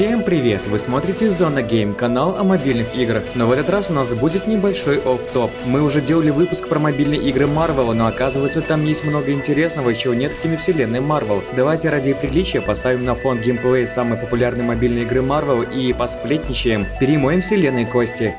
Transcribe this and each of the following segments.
Всем привет! Вы смотрите Зона Гейм, канал о мобильных играх. Но в этот раз у нас будет небольшой офф-топ. Мы уже делали выпуск про мобильные игры Марвел, но оказывается там есть много интересного, чего нет в киновселенной Марвел. Давайте ради приличия поставим на фон геймплей самой популярной мобильной игры Марвел и посплетничаем. Перемоем вселенной кости.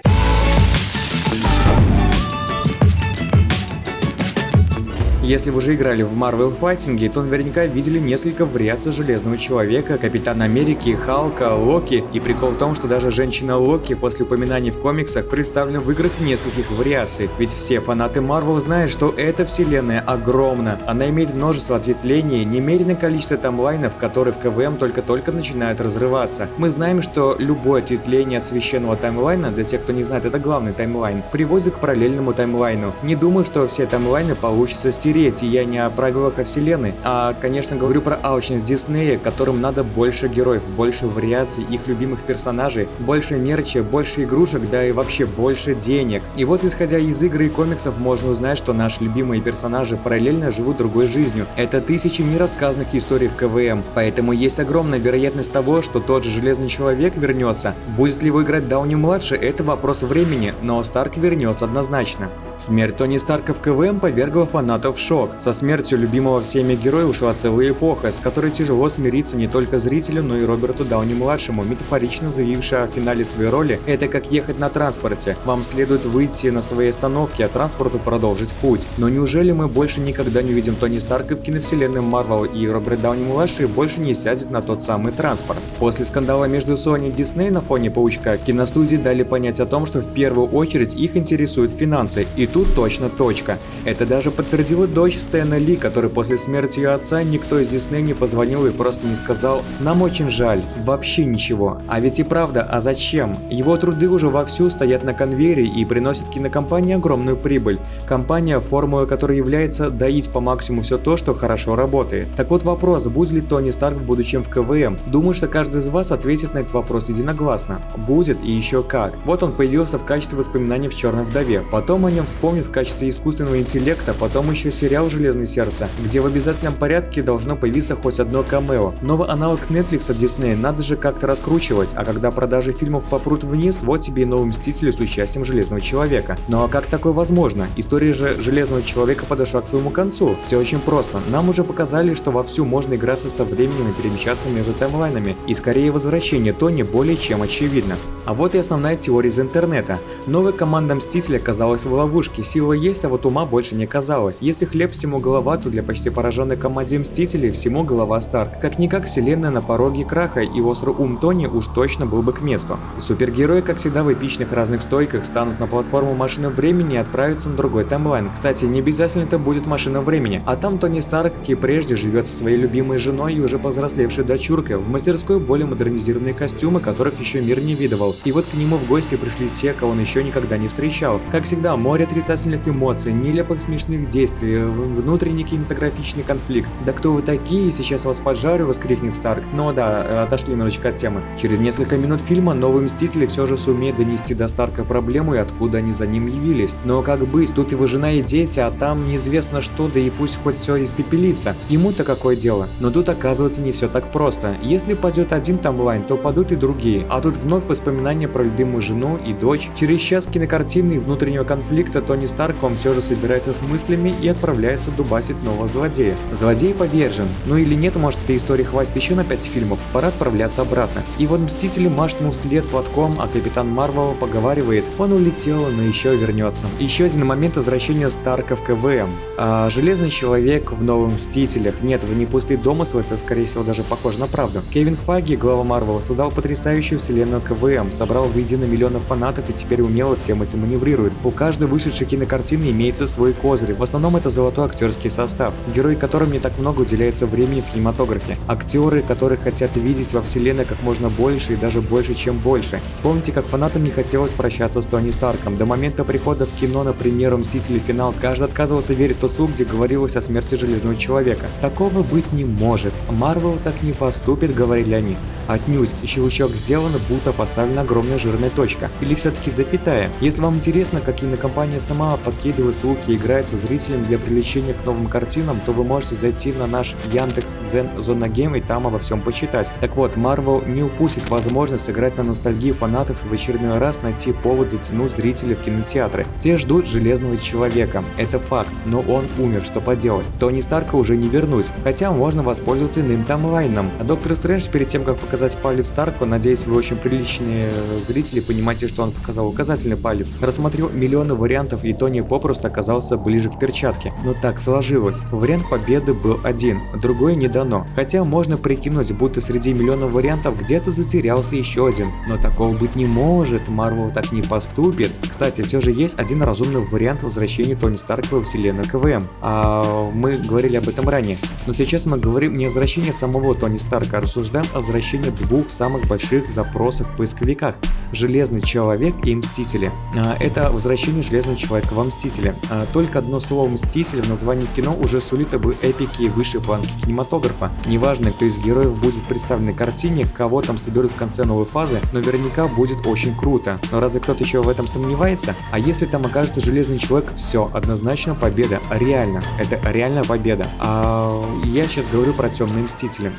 Если вы уже играли в Marvel Fighting, то наверняка видели несколько вариаций Железного Человека, Капитана Америки, Халка, Локи. И прикол в том, что даже женщина Локи после упоминаний в комиксах представлена в играх в нескольких вариаций. Ведь все фанаты Marvel знают, что эта вселенная огромна. Она имеет множество ответвлений, немереное количество таймлайнов, которые в КВМ только-только начинают разрываться. Мы знаем, что любое ответвление от священного таймлайна, для тех, кто не знает, это главный таймлайн, приводит к параллельному таймлайну. Не думаю, что все таймлайны получится стереть стереть, и я не о правилах о вселенной, а, конечно, говорю про алчность Диснея, которым надо больше героев, больше вариаций их любимых персонажей, больше мерча, больше игрушек, да и вообще больше денег. И вот, исходя из игр и комиксов, можно узнать, что наши любимые персонажи параллельно живут другой жизнью. Это тысячи нерассказанных историй в КВМ, поэтому есть огромная вероятность того, что тот же Железный Человек вернется. Будет ли его играть Дауни-младший, это вопрос времени, но Старк вернется однозначно. Смерть Тони Старка в КВМ повергла фанатов в шок. Со смертью любимого всеми героя ушла целая эпоха, с которой тяжело смириться не только зрителю, но и Роберту Дауни-младшему, метафорично заявившему о финале своей роли «Это как ехать на транспорте. Вам следует выйти на своей остановке, а транспорту продолжить путь». Но неужели мы больше никогда не увидим Тони Старка в киновселенной Марвел и Роберт Дауни-младший больше не сядет на тот самый транспорт? После скандала между Sony и Disney на фоне Паучка, киностудии дали понять о том, что в первую очередь их интересуют финансы, и тут точно точка. Это даже подтвердила дочь Стэна Ли, который после смерти ее отца никто из Дисней не позвонил и просто не сказал «Нам очень жаль, вообще ничего». А ведь и правда, а зачем? Его труды уже вовсю стоят на конвейере и приносят кинокомпании огромную прибыль. Компания, формула которой является доить по максимуму все то, что хорошо работает. Так вот вопрос, будет ли Тони Старк в будущем в КВМ? Думаю, что каждый из вас ответит на этот вопрос единогласно. Будет и еще как. Вот он появился в качестве воспоминаний в Черной Вдове, потом о нем вспомнит в качестве искусственного интеллекта, потом еще сериал «Железное сердце», где в обязательном порядке должно появиться хоть одно камео. Новый аналог Netflix от Disney надо же как-то раскручивать, а когда продажи фильмов попрут вниз, вот тебе и новый Мститель с участием Железного Человека. Ну а как такое возможно? История же Железного Человека подошла к своему концу. Все очень просто. Нам уже показали, что вовсю можно играться со временем и перемещаться между таймлайнами. И скорее возвращение Тони более чем очевидно. А вот и основная теория из интернета. Новая команда Мстителя оказалась в ловушке ловушки, сила есть, а вот ума больше не казалось. Если хлеб всему голова, то для почти пораженной команде Мстителей всему голова Старк. Как-никак вселенная на пороге краха, и острый ум Тони уж точно был бы к месту. Супергерои, как всегда в эпичных разных стойках, станут на платформу машины времени и отправятся на другой таймлайн. Кстати, не обязательно это будет машина времени, а там Тони Старк, как и прежде, живет со своей любимой женой и уже повзрослевшей дочуркой, в мастерской более модернизированные костюмы, которых еще мир не видывал. И вот к нему в гости пришли те, кого он еще никогда не встречал. Как всегда, море отрицательных эмоций, нелепых смешных действий, внутренний кинематографичный конфликт. «Да кто вы такие? Сейчас вас поджарю!» – воскрикнет Старк. Но да, отошли немножечко от темы. Через несколько минут фильма новые Мстители все же сумеют донести до Старка проблему и откуда они за ним явились. Но как быть? Тут его жена и дети, а там неизвестно что, да и пусть хоть все испепелится. Ему-то какое дело? Но тут оказывается не все так просто. Если падет один таймлайн, то падут и другие. А тут вновь воспоминания про любимую жену и дочь. Через час кинокартины и внутреннего конфликта Тони Старк он все же собирается с мыслями и отправляется дубасить нового злодея. Злодей повержен. Ну или нет, может этой истории хватит еще на 5 фильмов, пора отправляться обратно. И вот Мстители машут ему вслед платком, а Капитан Марвел поговаривает, он улетел, но еще вернется. Еще один момент возвращения Старка в КВМ. А, Железный Человек в Новых Мстителях. Нет, это не пустые домыслы, это скорее всего даже похоже на правду. Кевин Фаги, глава Марвела, создал потрясающую вселенную КВМ, собрал воедино миллионы фанатов и теперь умело всем этим маневрирует. У каждой вышедшей вышедшей кинокартины имеется свой козырь. В основном это золотой актерский состав, герои которым не так много уделяется времени в кинематографе. Актеры, которых хотят видеть во вселенной как можно больше и даже больше, чем больше. Вспомните, как фанатам не хотелось прощаться с Тони Старком. До момента прихода в кино, например, Мстители финал, каждый отказывался верить в тот слух, где говорилось о смерти Железного Человека. Такого быть не может. Марвел так не поступит, говорили они. Отнюдь, щелчок сделан, будто поставлена огромная жирная точка. Или все-таки запятая. Если вам интересно, как кинокомпания сама подкидывает слухи и играет со зрителями для привлечения к новым картинам, то вы можете зайти на наш Яндекс Дзен Зона Гейм и там обо всем почитать. Так вот, Marvel не упустит возможность сыграть на ностальгии фанатов и в очередной раз найти повод затянуть зрителей в кинотеатры. Все ждут Железного Человека, это факт, но он умер, что поделать. Тони Старка уже не вернуть, хотя можно воспользоваться иным таймлайном. А Доктор Стрэндж перед тем, как показать палец Старку, надеюсь, вы очень приличные зрители понимаете, что он показал указательный палец, рассмотрел миллионы вариантов и Тони попросту оказался ближе к перчатке. Но так сложилось. Вариант победы был один, другой не дано. Хотя можно прикинуть, будто среди миллионов вариантов где-то затерялся еще один. Но такого быть не может, Марвел так не поступит. Кстати, все же есть один разумный вариант возвращения Тони Старка во вселенную КВМ. А мы говорили об этом ранее. Но сейчас мы говорим не о возвращении самого Тони Старка, а рассуждаем о возвращении двух самых больших запросов в поисковиках. Железный Человек и Мстители. А, это возвращение Железного Человека во Мстители. А, только одно слово Мстители в названии кино уже сулит об эпике и высшей планки кинематографа. Неважно, кто из героев будет представлен на картине, кого там соберут в конце новой фазы, наверняка будет очень круто. Но разве кто-то еще в этом сомневается? А если там окажется Железный Человек, все, однозначно победа. Реально, это реальная победа. А я сейчас говорю про Темные Мстители.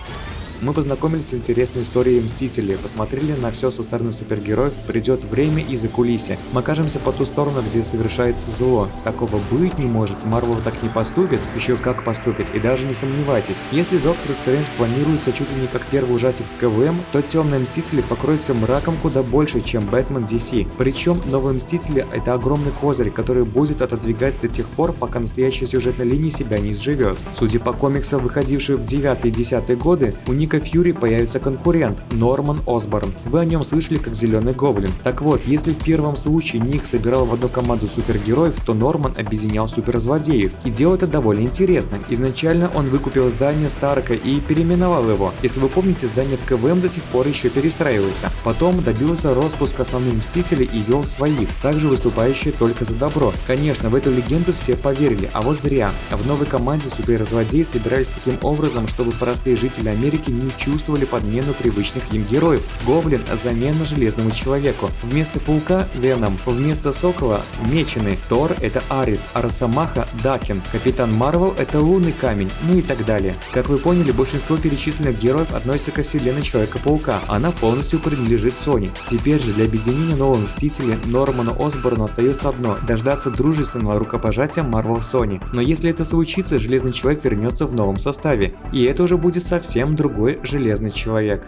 Мы познакомились с интересной историей Мстителей, посмотрели на все со стороны супергероев, придет время и за кулиси. Мы окажемся по ту сторону, где совершается зло. Такого быть не может, Марвел так не поступит, еще как поступит, и даже не сомневайтесь. Если Доктор Стрэндж планируется чуть ли не как первый ужастик в КВМ, то Темные Мстители покроются мраком куда больше, чем Бэтмен DC. Причем Новые Мстители это огромный козырь, который будет отодвигать до тех пор, пока настоящая сюжетная линия себя не изживет. Судя по комиксам, выходившим в 9 и 10 годы, у них Ника Фьюри появится конкурент – Норман Осборн. Вы о нем слышали как Зеленый Гоблин. Так вот, если в первом случае Ник собирал в одну команду супергероев, то Норман объединял суперзлодеев. И дело это довольно интересно. Изначально он выкупил здание Старка и переименовал его. Если вы помните, здание в КВМ до сих пор еще перестраивается. Потом добился распуска основных Мстителей и вел своих, также выступающие только за добро. Конечно, в эту легенду все поверили, а вот зря. В новой команде суперзлодеи собирались таким образом, чтобы простые жители Америки не чувствовали подмену привычных им героев. Гоблин – замена Железному Человеку. Вместо Паука – Веном. Вместо Сокола – Меченый. Тор – это Арис, а Росомаха – Дакин. Капитан Марвел – это Лунный Камень, ну и так далее. Как вы поняли, большинство перечисленных героев относятся ко вселенной Человека-паука. Она полностью принадлежит Sony. Теперь же для объединения нового Мстителя Нормана Осборна остается одно – дождаться дружественного рукопожатия Marvel Sony. Но если это случится, Железный Человек вернется в новом составе. И это уже будет совсем другой Железный Человек.